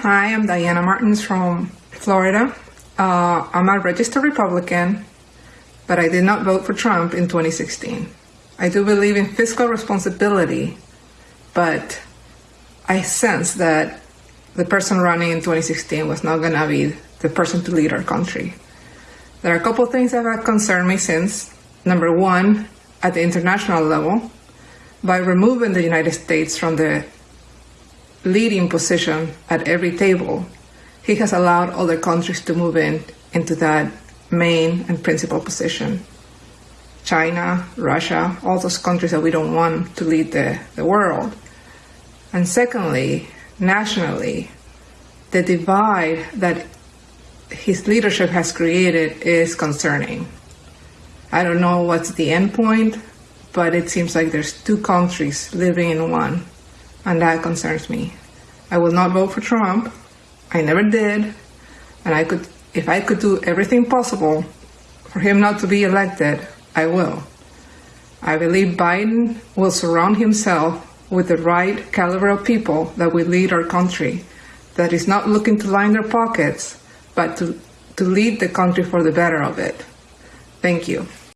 Hi, I'm Diana Martins from Florida. Uh, I'm a registered Republican, but I did not vote for Trump in 2016. I do believe in fiscal responsibility, but I sense that the person running in 2016 was not going to be the person to lead our country. There are a couple things that have concerned me since. Number one, at the international level, by removing the United States from the leading position at every table, he has allowed other countries to move in into that main and principal position. China, Russia, all those countries that we don't want to lead the, the world. And secondly, nationally, the divide that his leadership has created is concerning. I don't know what's the end point, but it seems like there's two countries living in one and that concerns me. I will not vote for Trump. I never did, and I could, if I could do everything possible for him not to be elected, I will. I believe Biden will surround himself with the right caliber of people that will lead our country, that is not looking to line their pockets, but to, to lead the country for the better of it. Thank you.